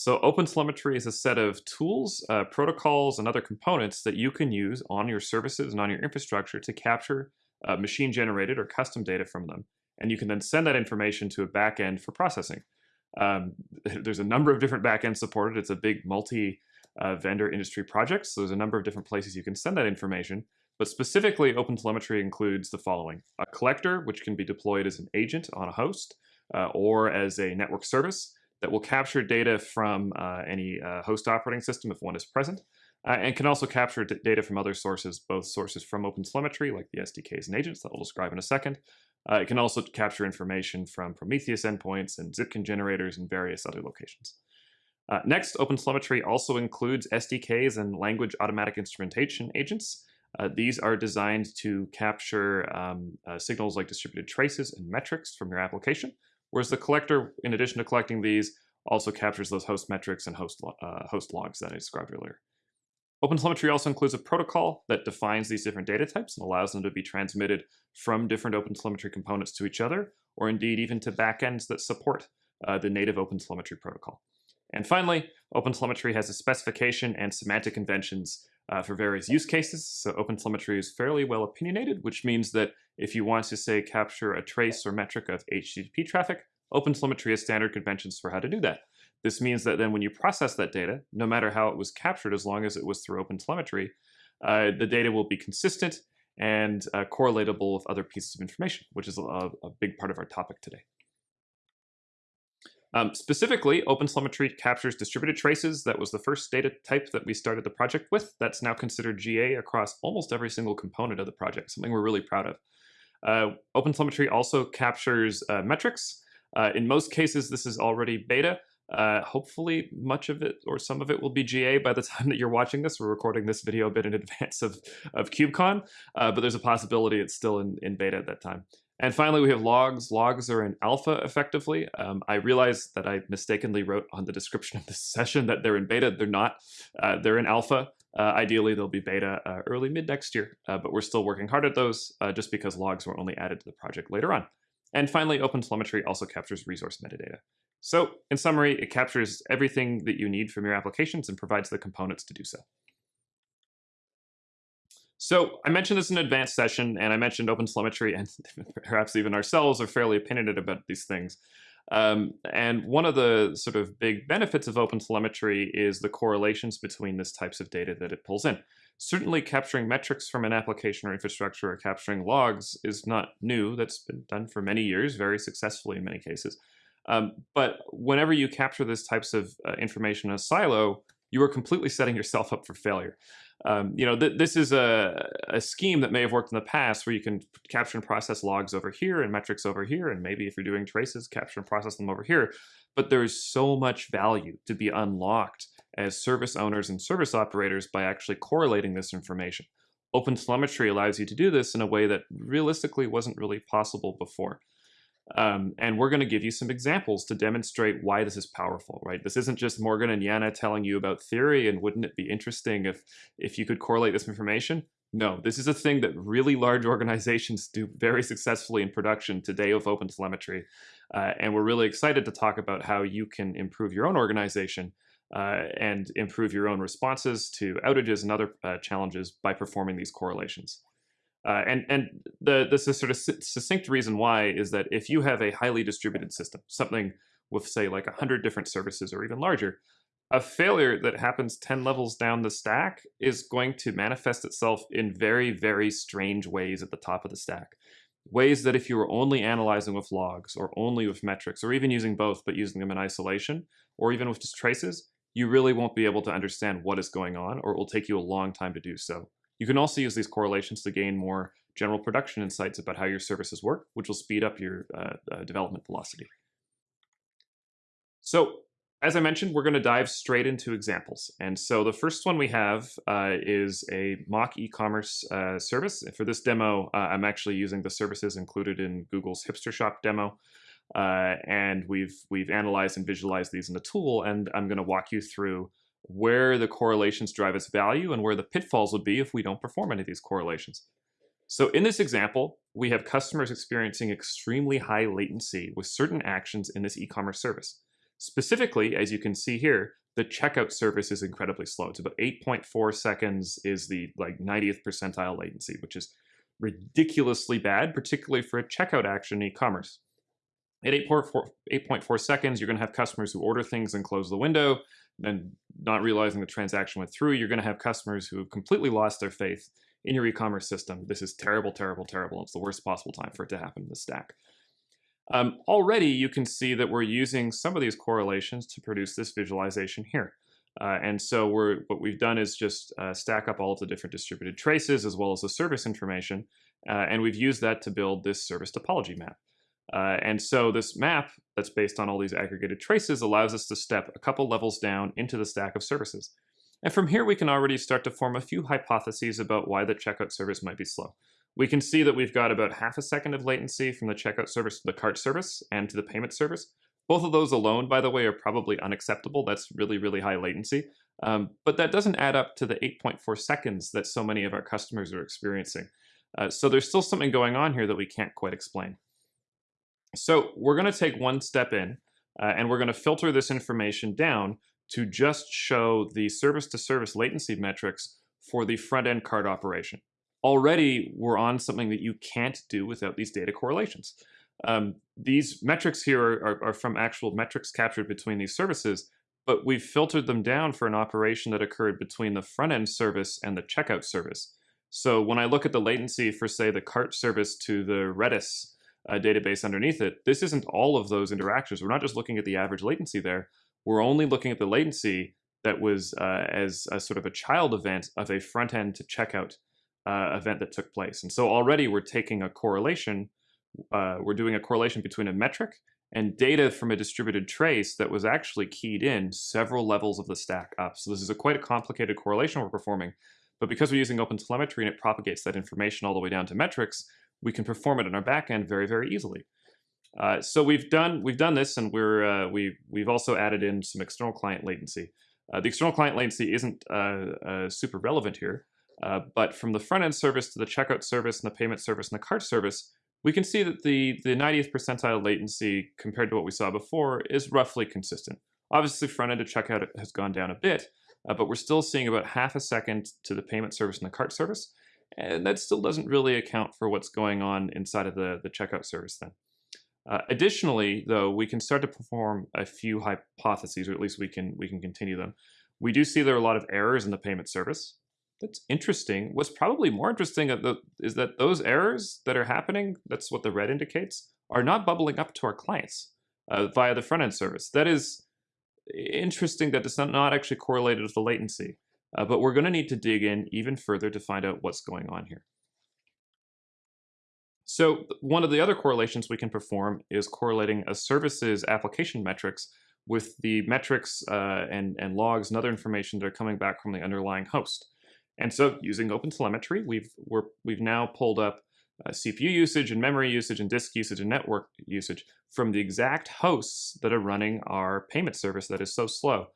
So OpenTelemetry is a set of tools, uh, protocols, and other components that you can use on your services and on your infrastructure to capture uh, machine-generated or custom data from them. And you can then send that information to a backend for processing. Um, there's a number of different backends supported. It's a big multi-vendor uh, industry project, so there's a number of different places you can send that information. But specifically, OpenTelemetry includes the following. A collector, which can be deployed as an agent on a host uh, or as a network service that will capture data from uh, any uh, host operating system if one is present, uh, and can also capture data from other sources, both sources from OpenTelemetry, like the SDKs and agents that we'll describe in a second. Uh, it can also capture information from Prometheus endpoints and Zipkin generators and various other locations. Uh, next, OpenTelemetry also includes SDKs and language automatic instrumentation agents. Uh, these are designed to capture um, signals like distributed traces and metrics from your application, Whereas the collector, in addition to collecting these, also captures those host metrics and host, uh, host logs that I described earlier. OpenTelemetry also includes a protocol that defines these different data types and allows them to be transmitted from different OpenTelemetry components to each other, or indeed even to backends that support uh, the native OpenTelemetry protocol. And finally, OpenTelemetry has a specification and semantic conventions uh, for various use cases. So OpenTelemetry is fairly well opinionated, which means that if you want to, say, capture a trace or metric of HTTP traffic, OpenTelemetry has standard conventions for how to do that. This means that then when you process that data, no matter how it was captured, as long as it was through OpenTelemetry, uh, the data will be consistent and uh, correlatable with other pieces of information, which is a, a big part of our topic today. Um, specifically, OpenTelemetry captures distributed traces. That was the first data type that we started the project with. That's now considered GA across almost every single component of the project, something we're really proud of. Uh, OpenTelemetry also captures uh, metrics. Uh, in most cases, this is already beta. Uh, hopefully, much of it or some of it will be GA by the time that you're watching this. We're recording this video a bit in advance of, of KubeCon, uh, but there's a possibility it's still in, in beta at that time. And finally, we have logs. Logs are in alpha effectively. Um, I realize that I mistakenly wrote on the description of this session that they're in beta. They're not. Uh, they're in alpha. Uh, ideally, they'll be beta uh, early mid next year, uh, but we're still working hard at those uh, just because logs were only added to the project later on. And finally, OpenTelemetry also captures resource metadata. So in summary, it captures everything that you need from your applications and provides the components to do so. So I mentioned this in an advanced session, and I mentioned OpenTelemetry, and perhaps even ourselves are fairly opinionated about these things. Um, and one of the sort of big benefits of OpenTelemetry is the correlations between these types of data that it pulls in. Certainly capturing metrics from an application or infrastructure or capturing logs is not new. That's been done for many years, very successfully in many cases. Um, but whenever you capture these types of uh, information in a silo, you are completely setting yourself up for failure um, you know, th this is a, a scheme that may have worked in the past where you can capture and process logs over here and metrics over here, and maybe if you're doing traces, capture and process them over here. But there's so much value to be unlocked as service owners and service operators by actually correlating this information. OpenTelemetry allows you to do this in a way that realistically wasn't really possible before. Um, and we're going to give you some examples to demonstrate why this is powerful, right? This isn't just Morgan and Yana telling you about theory and wouldn't it be interesting if, if you could correlate this information? No, this is a thing that really large organizations do very successfully in production today with OpenTelemetry. Uh, and we're really excited to talk about how you can improve your own organization uh, and improve your own responses to outages and other uh, challenges by performing these correlations. Uh, and and the this is sort of succinct reason why is that if you have a highly distributed system, something with say like hundred different services or even larger, a failure that happens 10 levels down the stack is going to manifest itself in very, very strange ways at the top of the stack. Ways that if you were only analyzing with logs or only with metrics or even using both but using them in isolation or even with just traces, you really won't be able to understand what is going on or it will take you a long time to do so. You can also use these correlations to gain more general production insights about how your services work, which will speed up your uh, uh, development velocity. So as I mentioned, we're going to dive straight into examples. And so the first one we have uh, is a mock e-commerce uh, service. For this demo, uh, I'm actually using the services included in Google's Hipster Shop demo. Uh, and we've, we've analyzed and visualized these in the tool, and I'm going to walk you through where the correlations drive its value and where the pitfalls would be if we don't perform any of these correlations. So in this example, we have customers experiencing extremely high latency with certain actions in this e-commerce service. Specifically, as you can see here, the checkout service is incredibly slow. It's about 8.4 seconds is the like 90th percentile latency, which is ridiculously bad, particularly for a checkout action in e-commerce. At 8.4, seconds, you're going to have customers who order things and close the window, and not realizing the transaction went through. You're going to have customers who have completely lost their faith in your e-commerce system. This is terrible, terrible, terrible. It's the worst possible time for it to happen in the stack. Um, already, you can see that we're using some of these correlations to produce this visualization here. Uh, and so we're, what we've done is just uh, stack up all of the different distributed traces as well as the service information, uh, and we've used that to build this service topology map. Uh, and so this map that's based on all these aggregated traces allows us to step a couple levels down into the stack of services. And from here, we can already start to form a few hypotheses about why the checkout service might be slow. We can see that we've got about half a second of latency from the checkout service to the cart service and to the payment service. Both of those alone, by the way, are probably unacceptable. That's really, really high latency. Um, but that doesn't add up to the 8.4 seconds that so many of our customers are experiencing. Uh, so there's still something going on here that we can't quite explain. So we're going to take one step in, uh, and we're going to filter this information down to just show the service-to-service -service latency metrics for the front-end cart operation. Already, we're on something that you can't do without these data correlations. Um, these metrics here are, are, are, from actual metrics captured between these services, but we've filtered them down for an operation that occurred between the front-end service and the checkout service. So when I look at the latency for, say, the cart service to the Redis uh, database underneath it, this isn't all of those interactions. We're not just looking at the average latency there. We're only looking at the latency that was uh, as a sort of a child event of a front-end to checkout uh, event that took place. And so already we're taking a correlation, uh, we're doing a correlation between a metric and data from a distributed trace that was actually keyed in several levels of the stack up. So this is a quite a complicated correlation we're performing, but because we're using OpenTelemetry and it propagates that information all the way down to metrics, we can perform it on our backend very, very easily. Uh, so we've done we've done this, and we're uh, we we've also added in some external client latency. Uh, the external client latency isn't uh, uh, super relevant here, uh, but from the front end service to the checkout service and the payment service and the cart service, we can see that the the 90th percentile latency compared to what we saw before is roughly consistent. Obviously, front end to checkout has gone down a bit, but we're still seeing about half a second to the payment service and the cart service, and that still doesn't really account for what's going on inside of the, the checkout service then. Uh, additionally, though, we can start to perform a few hypotheses, or at least we can we can continue them. We do see there are a lot of errors in the payment service. That's interesting. What's probably more interesting is that those errors that are happening, that's what the red indicates, are not bubbling up to our clients uh, via the front-end service. That is interesting that it's not actually correlated with the latency. Uh, but we're going to need to dig in even further to find out what's going on here. So one of the other correlations we can perform is correlating a service's application metrics with the metrics uh, and, and logs and other information that are coming back from the underlying host. And so using OpenTelemetry, we've, we're, we've now pulled up uh, CPU usage and memory usage and disk usage and network usage from the exact hosts that are running our payment service that is so slow.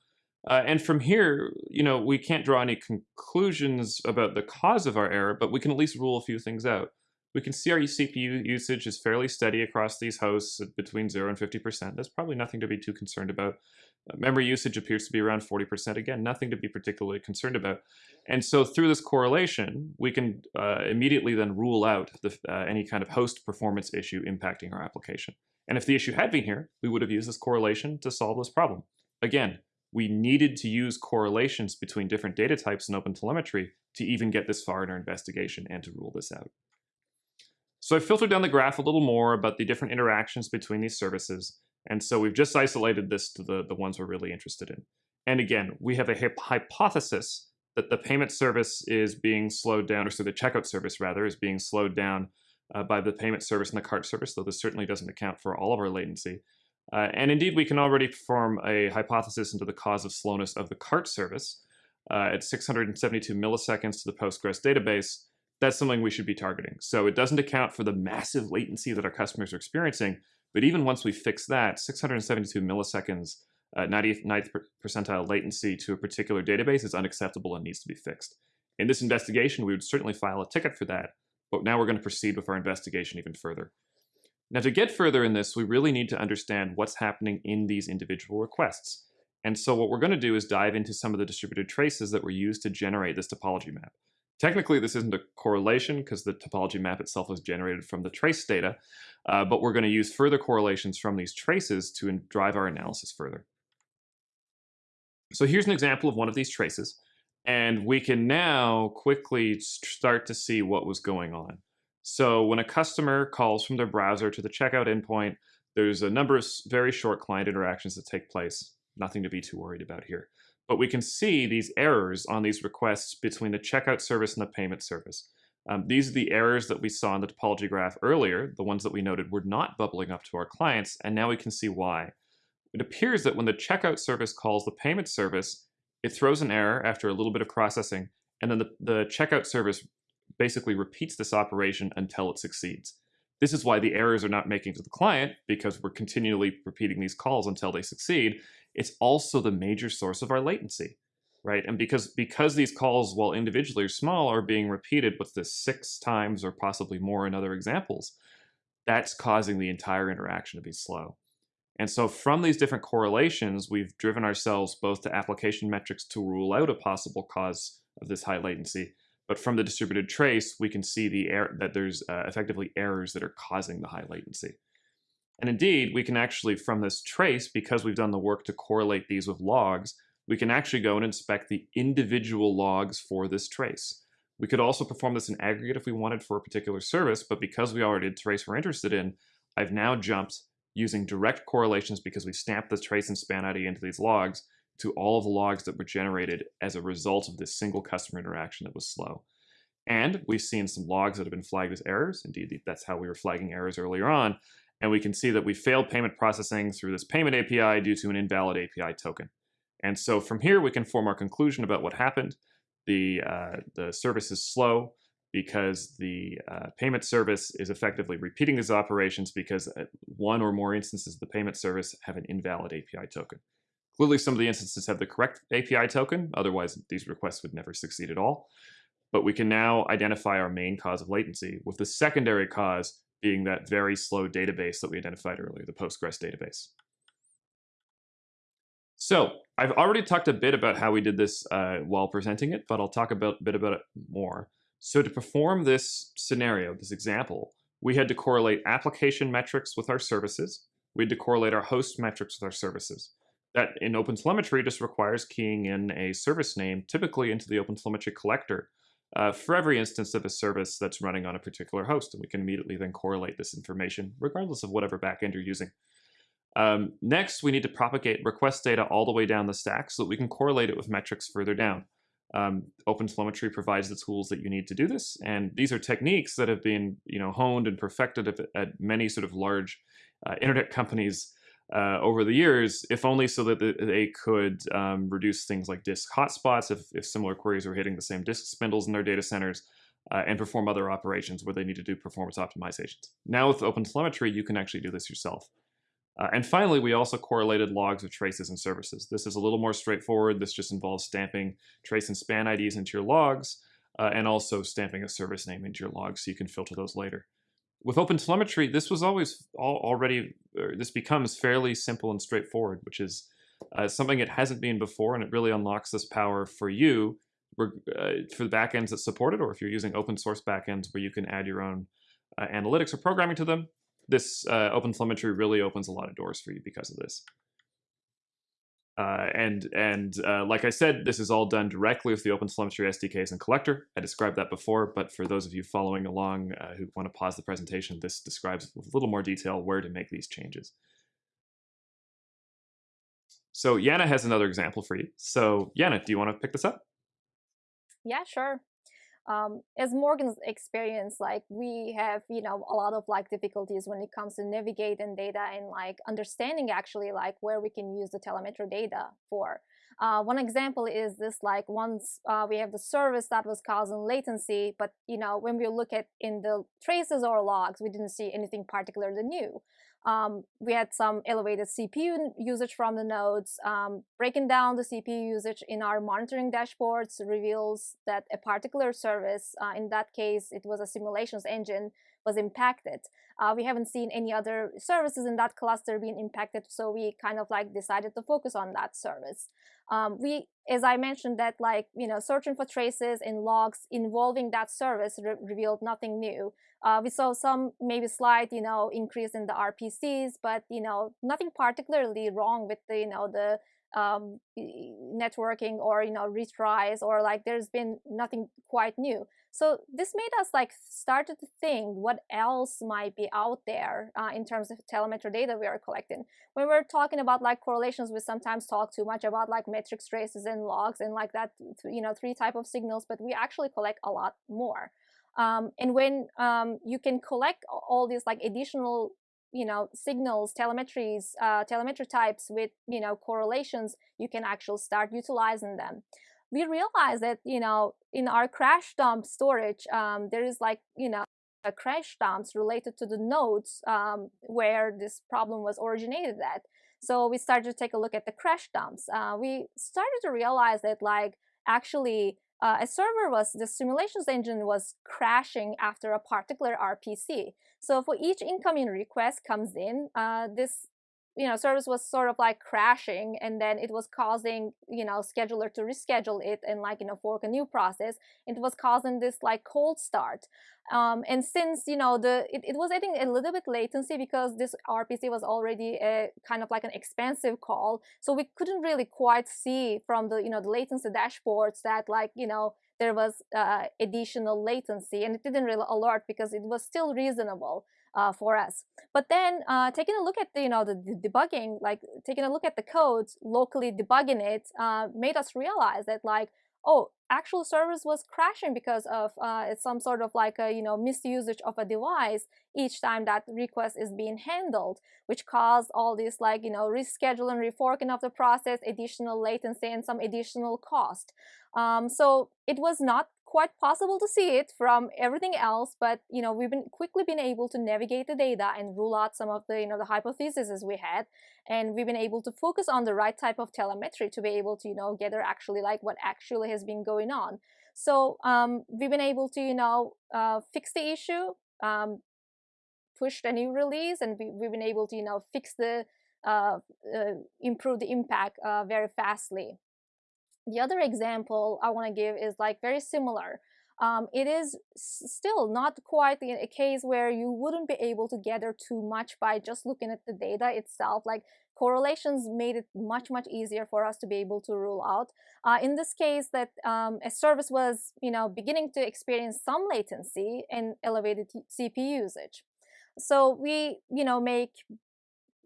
Uh, and from here, you know, we can't draw any conclusions about the cause of our error, but we can at least rule a few things out. We can see our CPU usage is fairly steady across these hosts between 0 and 50%. That's probably nothing to be too concerned about. Uh, memory usage appears to be around 40%. Again, nothing to be particularly concerned about. And so through this correlation, we can uh, immediately then rule out the, uh, any kind of host performance issue impacting our application. And if the issue had been here, we would have used this correlation to solve this problem. Again, we needed to use correlations between different data types in OpenTelemetry to even get this far in our investigation and to rule this out. So I filtered down the graph a little more about the different interactions between these services. And so we've just isolated this to the, the ones we're really interested in. And again, we have a hypothesis that the payment service is being slowed down, or so the checkout service rather, is being slowed down uh, by the payment service and the cart service, though this certainly doesn't account for all of our latency. Uh, and indeed, we can already perform a hypothesis into the cause of slowness of the cart service uh, at 672 milliseconds to the Postgres database. That's something we should be targeting. So it doesn't account for the massive latency that our customers are experiencing, but even once we fix that, 672 milliseconds, uh, 90th, 90th percentile latency to a particular database is unacceptable and needs to be fixed. In this investigation, we would certainly file a ticket for that, but now we're going to proceed with our investigation even further. Now to get further in this, we really need to understand what's happening in these individual requests. And so what we're going to do is dive into some of the distributed traces that were used to generate this topology map. Technically, this isn't a correlation because the topology map itself was generated from the trace data, uh, but we're going to use further correlations from these traces to drive our analysis further. So here's an example of one of these traces, and we can now quickly start to see what was going on. So when a customer calls from their browser to the checkout endpoint, there's a number of very short client interactions that take place. Nothing to be too worried about here. But we can see these errors on these requests between the checkout service and the payment service. Um, these are the errors that we saw in the topology graph earlier, the ones that we noted were not bubbling up to our clients, and now we can see why. It appears that when the checkout service calls the payment service, it throws an error after a little bit of processing, and then the, the checkout service basically repeats this operation until it succeeds. This is why the errors are not making to the client, because we're continually repeating these calls until they succeed. It's also the major source of our latency, right? And because, because these calls, while individually small, are being repeated, what's this, six times or possibly more in other examples, that's causing the entire interaction to be slow. And so from these different correlations, we've driven ourselves both to application metrics to rule out a possible cause of this high latency, but from the distributed trace, we can see the that there's uh, effectively errors that are causing the high latency. And indeed, we can actually, from this trace, because we've done the work to correlate these with logs, we can actually go and inspect the individual logs for this trace. We could also perform this in aggregate if we wanted for a particular service, but because we already did trace we're interested in, I've now jumped using direct correlations because we stamped the trace and span ID into these logs to all of the logs that were generated as a result of this single customer interaction that was slow. And we've seen some logs that have been flagged as errors. Indeed, that's how we were flagging errors earlier on. And we can see that we failed payment processing through this payment API due to an invalid API token. And so from here, we can form our conclusion about what happened. The, uh, the service is slow because the uh, payment service is effectively repeating these operations because uh, one or more instances of the payment service have an invalid API token. Clearly, some of the instances have the correct API token, otherwise these requests would never succeed at all. But we can now identify our main cause of latency, with the secondary cause being that very slow database that we identified earlier, the Postgres database. So I've already talked a bit about how we did this uh, while presenting it, but I'll talk a bit about it more. So to perform this scenario, this example, we had to correlate application metrics with our services. We had to correlate our host metrics with our services. That in OpenTelemetry just requires keying in a service name, typically into the OpenTelemetry collector, uh, for every instance of a service that's running on a particular host. And we can immediately then correlate this information, regardless of whatever backend you're using. Um, next, we need to propagate request data all the way down the stack so that we can correlate it with metrics further down. Um, OpenTelemetry provides the tools that you need to do this, and these are techniques that have been, you know, honed and perfected at, many sort of large uh, internet companies uh, over the years, if only so that they could um, reduce things like disk hotspots if, if similar queries were hitting the same disk spindles in their data centers, uh, and perform other operations where they need to do performance optimizations. Now with OpenTelemetry, you can actually do this yourself. Uh, and finally, we also correlated logs with traces and services. This is a little more straightforward. This just involves stamping trace and span IDs into your logs, uh, and also stamping a service name into your logs so you can filter those later with OpenTelemetry, this was always already, this becomes fairly simple and straightforward, which is uh, something it hasn't been before, and it really unlocks this power for you uh, for the backends that support it, or if you're using open source backends where you can add your own uh, analytics or programming to them, this uh, OpenTelemetry really opens a lot of doors for you because of this. Uh, and and uh, like I said, this is all done directly with the OpenTelemetry SDKs and collector. I described that before, but for those of you following along uh, who want to pause the presentation, this describes with a little more detail where to make these changes. So Yana has another example for you. So Yana, do you want to pick this up? Yeah, sure um, as Morgan's experience, like we have, you know, a lot of like difficulties when it comes to navigating data and like understanding actually like where we can use the telemetry data for. Uh, one example is this like once uh, we have the service that was causing latency, but you know when we look at in the traces or logs, we didn't see anything particularly new. Um, we had some elevated CPU usage from the nodes. Um, breaking down the CPU usage in our monitoring dashboards reveals that a particular service, uh, in that case, it was a simulations engine, was impacted. Uh, we haven't seen any other services in that cluster being impacted, so we kind of like decided to focus on that service. Um, we, as I mentioned, that like you know, searching for traces and logs involving that service re revealed nothing new. Uh, we saw some maybe slight, you know, increase in the RPCs, but you know, nothing particularly wrong with the you know the um, networking or you know retries or like there's been nothing quite new. So this made us like started to think what else might be out there uh, in terms of telemetry data we are collecting. When we're talking about like correlations, we sometimes talk too much about like metrics, traces, and logs and like that, you know, three type of signals, but we actually collect a lot more. Um, and when um, you can collect all these like additional you know signals telemetries uh, telemetry types with you know correlations you can actually start utilizing them. We realized that you know in our crash dump storage um, there is like you know a crash dumps related to the nodes um, where this problem was originated at. So we started to take a look at the crash dumps. Uh, we started to realize that like actually uh, a server was, the simulations engine was crashing after a particular RPC. So for each incoming request comes in, uh, this you know service was sort of like crashing and then it was causing you know scheduler to reschedule it and like you know fork a new process it was causing this like cold start. Um, and since you know the it, it was adding a little bit latency because this rpc was already a kind of like an expensive call so we couldn't really quite see from the you know the latency dashboards that like you know there was uh, additional latency and it didn't really alert because it was still reasonable uh, for us. But then uh, taking a look at the, you know the, the, debugging, like taking a look at the codes, locally debugging it, uh, made us realize that like oh, actual service was crashing because of uh, some sort of like a you know misusage of a device each time that request is being handled, which caused all this like you know rescheduling, reforking of the process, additional latency, and some additional cost. Um, so it was not quite possible to see it from everything else, but you know we've been quickly been able to navigate the data and rule out some of the you know the hypotheses we had, and we've been able to focus on the right type of telemetry to be able to you know gather actually like what actually has been going on. So um, we've been able to you know uh, fix the issue, um, push the new release, and we, have been able to you know fix the uh, uh, improve the impact uh, very fastly. The other example I want to give is like very similar. Um, it is still not quite a case where you wouldn't be able to gather too much by just looking at the data itself. Like correlations made it much, much easier for us to be able to rule out. Uh, in this case, that um, a service was, you know, beginning to experience some latency and elevated CPU usage. So we, you know, make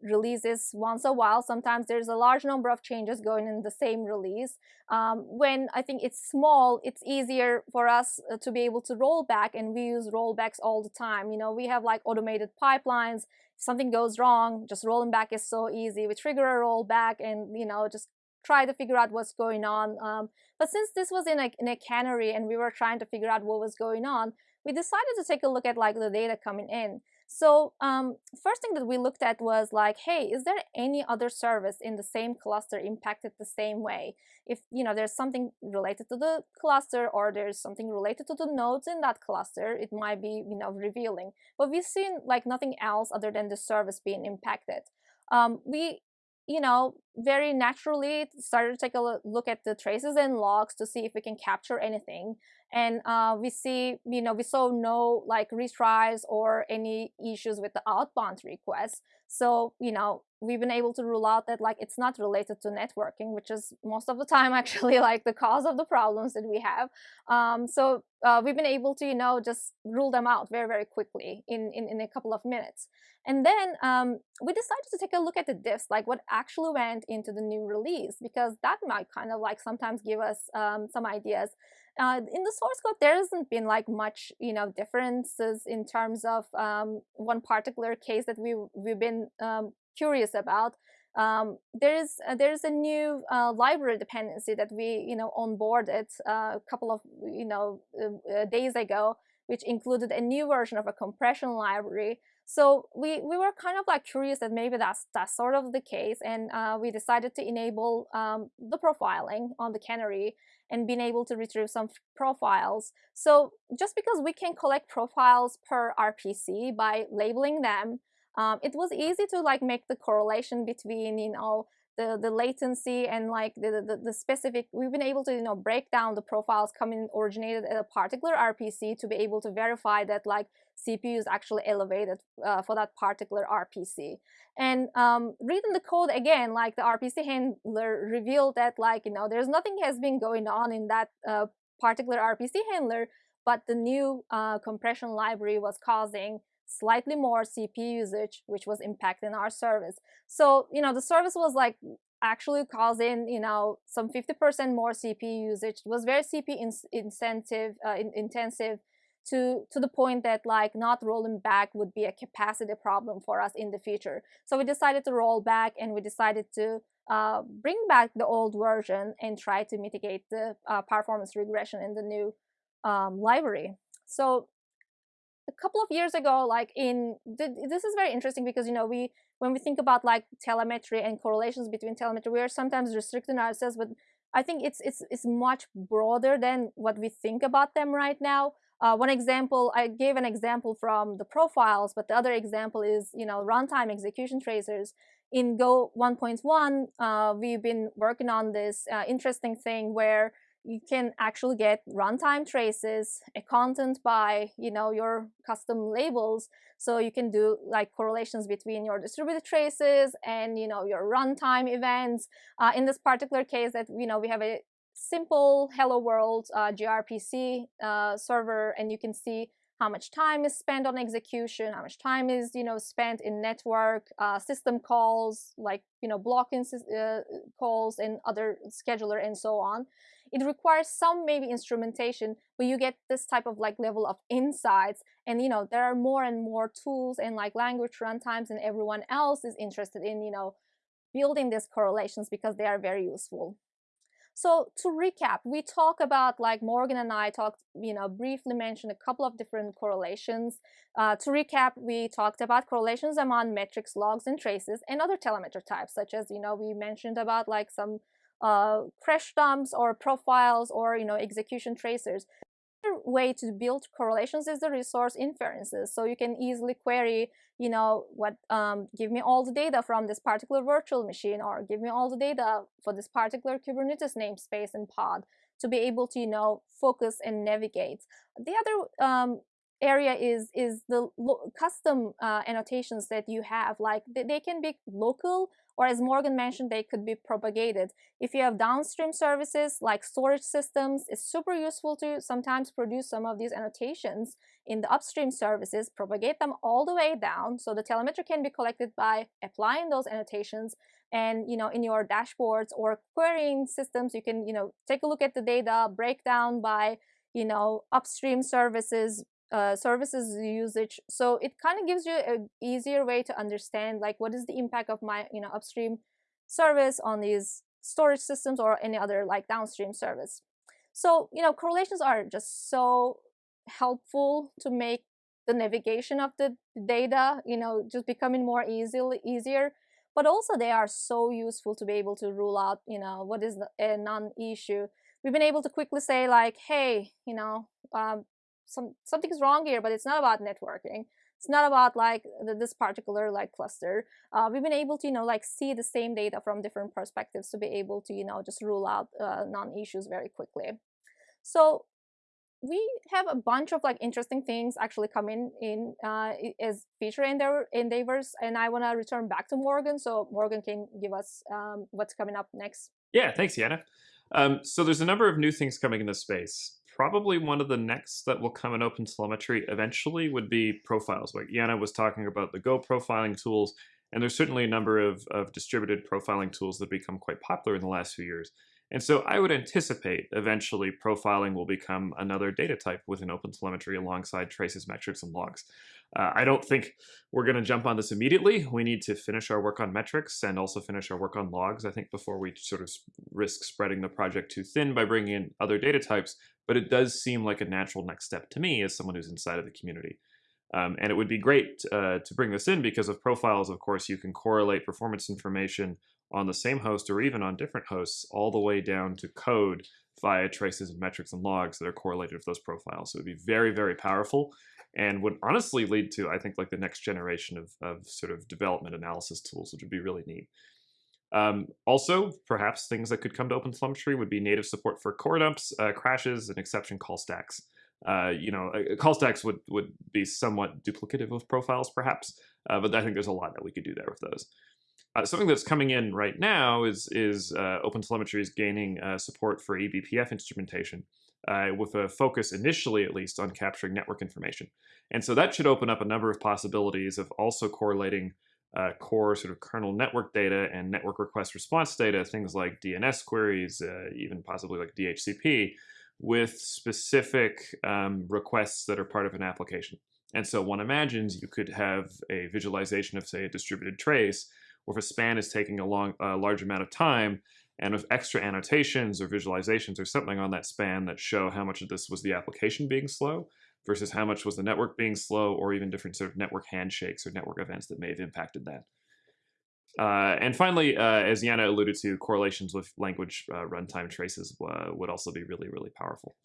releases once a while. Sometimes there's a large number of changes going in the same release. Um, when I think it's small, it's easier for us uh, to be able to roll back and we use rollbacks all the time. You know, we have like automated pipelines. If something goes wrong, just rolling back is so easy. We trigger a rollback and, you know, just try to figure out what's going on. Um, but since this was in a, in a canary and we were trying to figure out what was going on, we decided to take a look at like the data coming in. So um, first thing that we looked at was like, hey, is there any other service in the same cluster impacted the same way? If you know there's something related to the cluster or there's something related to the nodes in that cluster, it might be you know revealing. But we've seen like nothing else other than the service being impacted. Um, we you know, very naturally started to take a look at the traces and logs to see if we can capture anything. And uh, we see, you know, we saw no like retries or any issues with the outbound requests. So, you know, we've been able to rule out that like it's not related to networking, which is most of the time actually like the cause of the problems that we have. Um, so uh, we've been able to, you know, just rule them out very, very quickly in, in, in a couple of minutes. And then um, we decided to take a look at the diffs, like what actually went into the new release, because that might kind of like sometimes give us um, some ideas. Uh, in the source code, there hasn't been like much, you know, differences in terms of um, one particular case that we we've been um, curious about. Um, there is uh, there is a new uh, library dependency that we you know onboarded uh, a couple of you know uh, uh, days ago which included a new version of a compression library. So we, we were kind of like curious that maybe that's, that's sort of the case. And uh, we decided to enable um, the profiling on the canary and being able to retrieve some profiles. So just because we can collect profiles per RPC by labeling them, um, it was easy to like make the correlation between, you know, the, the latency and like the, the, the, specific, we've been able to, you know, break down the profiles coming originated at a particular RPC to be able to verify that like CPU is actually elevated uh, for that particular RPC. And um, reading the code again, like the RPC handler revealed that like, you know, there's nothing has been going on in that uh, particular RPC handler, but the new uh, compression library was causing slightly more CPU usage, which was impacting our service. So, you know, the service was like actually causing, you know, some 50% more CPU usage. It was very CPU in incentive, uh, in intensive to, to the point that like not rolling back would be a capacity problem for us in the future. So we decided to roll back and we decided to uh, bring back the old version and try to mitigate the uh, performance regression in the new um, library. So a couple of years ago, like in this is very interesting because you know we when we think about like telemetry and correlations between telemetry, we are sometimes restricting ourselves, but I think it's it's it's much broader than what we think about them right now. Uh, one example, I gave an example from the profiles, but the other example is you know runtime execution tracers. In Go 1.1, uh, we've been working on this uh, interesting thing where you can actually get runtime traces, a content by, you know, your custom labels. So you can do like correlations between your distributed traces and, you know, your runtime events. Uh, in this particular case that, you know, we have a simple hello world uh, gRPC uh, server and you can see how much time is spent on execution, how much time is you know spent in network uh, system calls, like you know blocking uh, calls and other scheduler and so on. It requires some maybe instrumentation, but you get this type of like level of insights. And you know, there are more and more tools and like language runtimes and everyone else is interested in, you know, building these correlations because they are very useful. So to recap, we talk about like Morgan and I talked, you know, briefly mentioned a couple of different correlations. Uh, to recap, we talked about correlations among metrics, logs, and traces, and other telemetry types, such as, you know, we mentioned about like some uh, crash dumps or profiles or you know execution tracers. Another way to build correlations is the resource inferences. So you can easily query, you know, what um, give me all the data from this particular virtual machine or give me all the data for this particular Kubernetes namespace and pod to be able to, you know, focus and navigate. The other um, area is is the custom uh, annotations that you have like they, they, can be local or as Morgan mentioned, they could be propagated. If you have downstream services like storage systems, it's super useful to sometimes produce some of these annotations in the upstream services, propagate them all the way down so the telemetry can be collected by applying those annotations and you know in your dashboards or querying systems you can you know take a look at the data breakdown by you know upstream services uh, services usage. So it kind of gives you an easier way to understand like what is the impact of my you know upstream service on these storage systems or any other like downstream service. So you know correlations are just so helpful to make the navigation of the data you know just becoming more easily easier but also they are so useful to be able to rule out you know what is a non-issue we've been able to quickly say like hey you know um, some something's wrong here, but it's not about networking. It's not about like the, this particular like cluster. Uh, we've been able to you know like see the same data from different perspectives to be able to you know just rule out uh, non-issues very quickly. So we have a bunch of like interesting things actually coming in uh, as feature endeavors, and I want to return back to Morgan so Morgan can give us um, what's coming up next. Yeah, thanks, Yana. Um, so there's a number of new things coming in this space probably one of the next that will come in OpenTelemetry eventually would be profiles. Like Yana was talking about the Go profiling tools, and there's certainly a number of, of distributed profiling tools that have become quite popular in the last few years. And so I would anticipate eventually profiling will become another data type within OpenTelemetry alongside traces, metrics, and logs. Uh, I don't think we're going to jump on this immediately. We need to finish our work on metrics and also finish our work on logs, I think, before we sort of risk spreading the project too thin by bringing in other data types. But it does seem like a natural next step to me as someone who's inside of the community. Um, and it would be great uh, to bring this in because of profiles, of course, you can correlate performance information on the same host or even on different hosts all the way down to code via traces and metrics and logs that are correlated with those profiles. So it would be very, very powerful and would honestly lead to, I think, like the next generation of, of sort of development analysis tools, which would be really neat. Um, also, perhaps things that could come to OpenTelemetry would be native support for core dumps, uh, crashes, and exception call stacks. Uh, you know, call stacks would, would be somewhat duplicative of profiles, perhaps, uh, but I think there's a lot that we could do there with those. Uh, something that's coming in right now is is uh, OpenTelemetry is gaining uh, support for eBPF instrumentation, uh, with a focus initially, at least, on capturing network information. And so that should open up a number of possibilities of also correlating core sort of kernel network data and network request response data, things like DNS queries, even possibly like DHCP, with specific um, requests that are part of an application. And so one imagines you could have a visualization of, say, a distributed trace or if a span is taking a, long, a large amount of time, and with extra annotations or visualizations or something on that span that show how much of this was the application being slow versus how much was the network being slow or even different sort of network handshakes or network events that may have impacted that. Uh, and finally, uh, as Yana alluded to, correlations with language uh, runtime traces uh, would also be really, really powerful.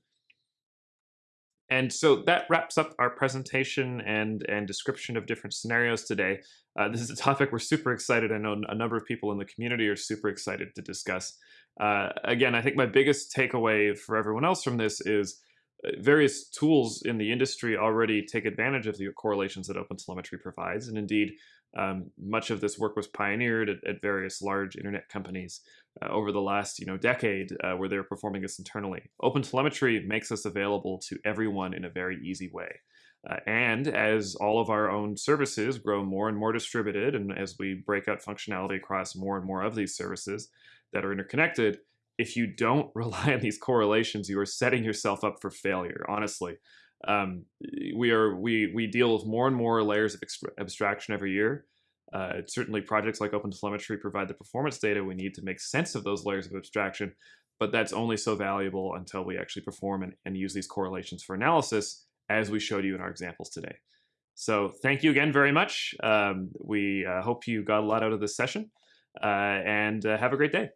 And so that wraps up our presentation and, and description of different scenarios today. Uh, this is a topic we're super excited. I know a number of people in the community are super excited to discuss. Uh, again, I think my biggest takeaway for everyone else from this is various tools in the industry already take advantage of the correlations that OpenTelemetry provides. And indeed, um, much of this work was pioneered at, at various large internet companies uh, over the last you know decade uh, where they're performing this internally. OpenTelemetry makes this available to everyone in a very easy way. Uh, and as all of our own services grow more and more distributed, and as we break out functionality across more and more of these services that are interconnected, if you don't rely on these correlations, you are setting yourself up for failure, honestly um, we are we we deal with more and more layers of abstraction every year. Uh, certainly, projects like OpenTelemetry provide the performance data we need to make sense of those layers of abstraction, but that's only so valuable until we actually perform and, and use these correlations for analysis, as we showed you in our examples today. So thank you again very much. Um, we uh, hope you got a lot out of this session, uh, and uh, have a great day.